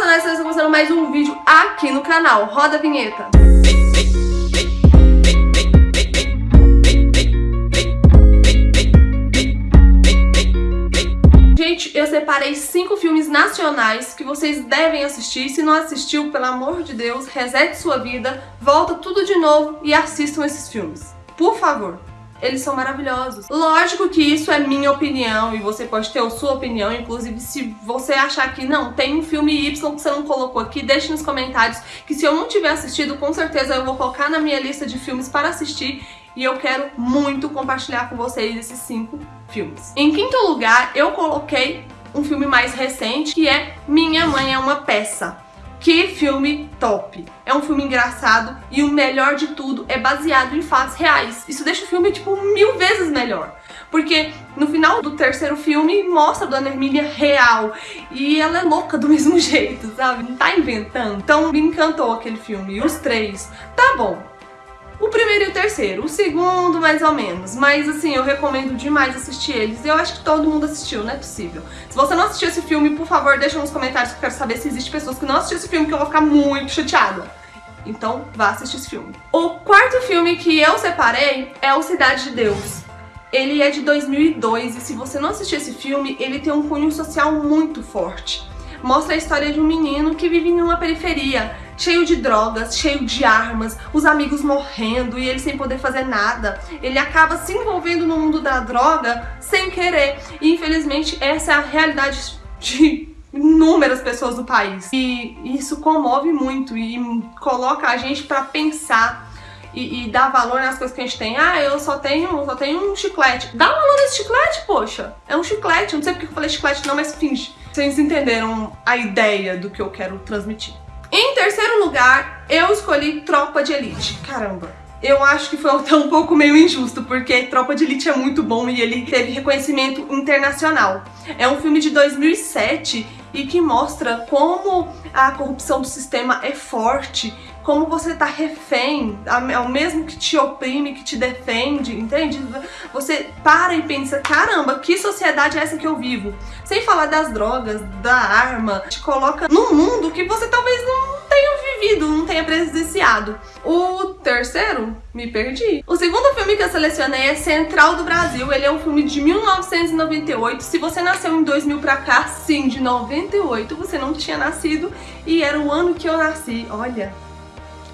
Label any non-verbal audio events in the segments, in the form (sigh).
Racionais, estão começando mais um vídeo aqui no canal. Roda a vinheta. Gente, eu separei cinco filmes nacionais que vocês devem assistir. Se não assistiu, pelo amor de Deus, resete sua vida, volta tudo de novo e assistam esses filmes. Por favor eles são maravilhosos. Lógico que isso é minha opinião e você pode ter a sua opinião, inclusive se você achar que não, tem um filme Y que você não colocou aqui, deixe nos comentários que se eu não tiver assistido, com certeza eu vou colocar na minha lista de filmes para assistir e eu quero muito compartilhar com vocês esses cinco filmes. Em quinto lugar, eu coloquei um filme mais recente, que é Minha Mãe é uma Peça. Que filme top! É um filme engraçado e o melhor de tudo é baseado em fatos reais. Isso deixa o filme, tipo, mil vezes melhor. Porque no final do terceiro filme mostra a Dona Hermínia real. E ela é louca do (laughs) mesmo jeito, sabe? Não tá inventando. Então me encantou aquele filme. E os três. Tá bom, o primeiro e o terceiro, o segundo mais ou menos, mas assim, eu recomendo demais assistir eles. Eu acho que todo mundo assistiu, não é possível. Se você não assistiu esse filme, por favor, deixa nos comentários que eu quero saber se existe pessoas que não assistiram esse filme, que eu vou ficar muito chateada. Então, vá assistir esse filme. O quarto filme que eu separei é o Cidade de Deus. Ele é de 2002 e se você não assistiu esse filme, ele tem um cunho social muito forte. Mostra a história de um menino que vive em uma periferia, cheio de drogas, cheio de armas, os amigos morrendo e ele sem poder fazer nada. Ele acaba se envolvendo no mundo da droga sem querer. E infelizmente essa é a realidade de inúmeras pessoas do país. E isso comove muito e coloca a gente para pensar e, e, dar valor nas coisas que a gente tem. Ah, eu só tenho, só tenho um chiclete. Dá valor nesse chiclete, poxa. É um chiclete. Não sei porque eu falei chiclete não, mas finge. Vocês entenderam a ideia do que eu quero transmitir. Em terceiro lugar, eu escolhi Tropa de Elite. Caramba, eu acho que foi até um pouco meio injusto, porque Tropa de Elite é muito bom e ele teve reconhecimento internacional. É um filme de 2007 e que mostra como a corrupção do sistema é forte, como você tá refém, é o mesmo que te oprime, que te defende, entende? Você para e pensa, caramba, que sociedade é essa que eu vivo? Sem falar das drogas, da arma, te coloca num mundo que você talvez não tenha não tenha presenciado. O terceiro, me perdi. O segundo filme que eu selecionei é Central do Brasil. Ele é um filme de 1998. Se você nasceu em 2000 pra cá, sim, de 98, você não tinha nascido. E era o ano que eu nasci. Olha,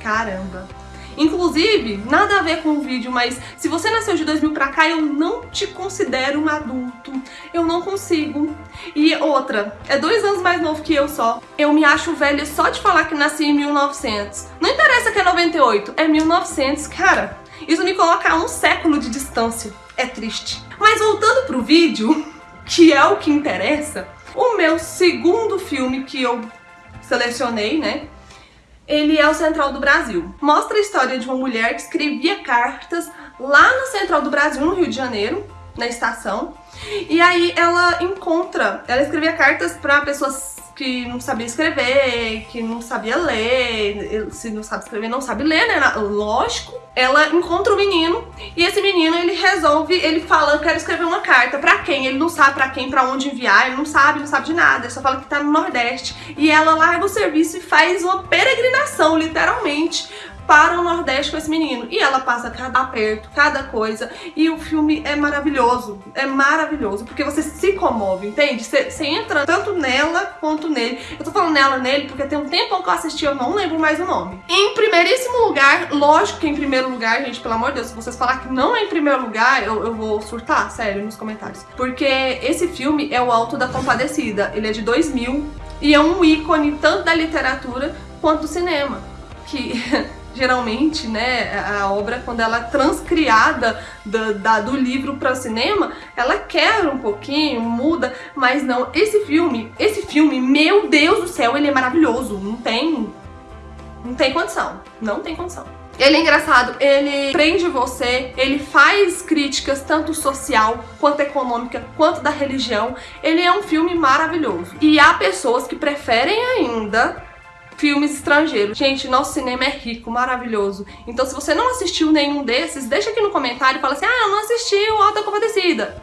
caramba. Inclusive, nada a ver com o vídeo, mas se você nasceu de 2000 pra cá, eu não te considero um adulto. Eu não consigo. E outra, é dois anos mais novo que eu só. Eu me acho velha só de falar que nasci em 1900. Não interessa que é 98, é 1900. Cara, isso me coloca a um século de distância. É triste. Mas voltando pro vídeo, (laughs) que é o que interessa, o meu segundo filme que eu selecionei, né, ele é o Central do Brasil. Mostra a história de uma mulher que escrevia cartas lá no Central do Brasil, no Rio de Janeiro, na estação. E aí ela encontra, ela escrevia cartas para pessoas que não sabia escrever, que não sabia ler, se não sabe escrever, não sabe ler, né? Lógico. Ela encontra o menino e esse menino, ele resolve, ele fala, eu quero escrever uma carta. Pra quem? Ele não sabe pra quem, pra onde enviar, ele não sabe, não sabe de nada. Ele só fala que tá no Nordeste. E ela larga o serviço e faz uma peregrinação, literalmente, para o Nordeste com esse menino. E ela passa cada aperto, cada coisa. E o filme é maravilhoso. É maravilhoso. Porque você se comove, entende? Você, você entra tanto nela quanto nele. Eu tô falando nela nele porque tem um tempo que eu assisti, eu não lembro mais o nome. Em primeiríssimo lugar, lógico que em primeiro lugar, gente, pelo amor de Deus, se vocês falar que não é em primeiro lugar, eu, eu vou surtar, sério, nos comentários. Porque esse filme é o Alto da Compadecida. Ele é de 2000 e é um ícone tanto da literatura quanto do cinema. Que (laughs) geralmente, né, a obra, quando ela é transcriada do, da, do livro para o cinema, ela quebra um pouquinho, muda, mas não. Esse filme, esse filme, meu Deus do céu, ele é maravilhoso. Não tem, não tem condição, não tem condição. Ele é engraçado, ele prende você, ele faz críticas tanto social, quanto econômica, quanto da religião. Ele é um filme maravilhoso. E há pessoas que preferem ainda filmes estrangeiros. Gente, nosso cinema é rico, maravilhoso. Então se você não assistiu nenhum desses, deixa aqui no comentário e fala assim, ah, eu não assisti o Alta Compadecida.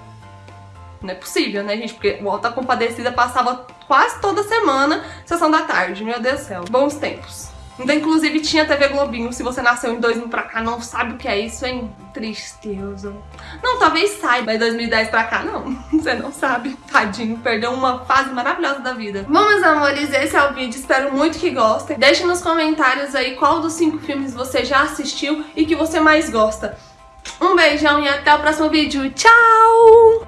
Não é possível, né, gente? Porque o Alta Compadecida passava quase toda semana, Sessão da Tarde, meu Deus do céu. Bons tempos. Então, inclusive, tinha TV Globinho. Se você nasceu em 2000 pra cá, não sabe o que é isso, hein? Tristeza. Não, talvez saiba, mas 2010 pra cá, não. (laughs) Você não sabe. Tadinho, perdeu uma fase maravilhosa da vida. Bom, meus amores, esse é o vídeo. Espero muito que gostem. Deixe nos comentários aí qual dos cinco filmes você já assistiu e que você mais gosta. Um beijão e até o próximo vídeo. Tchau!